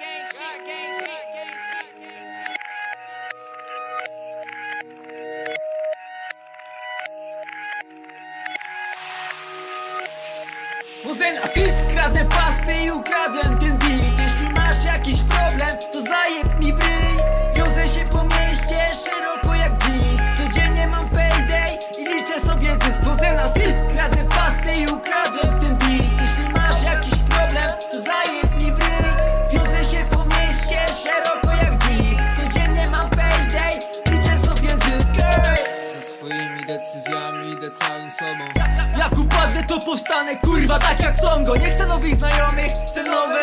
gang shit, gang shit, gang shit, gang shit. Fuzena, pasty moimi decyzjami, idę całym sobą. Jak upadnę to powstanę, kurwa, tak jak Songo. Nie chcę nowych znajomych, chcę nowych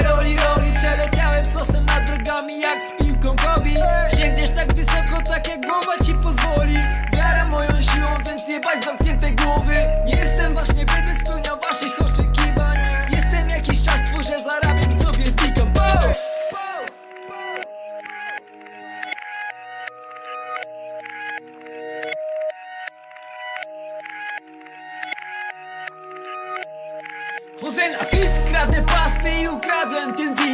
Fuzena, street, kradnę pasty i ukradłem ten beat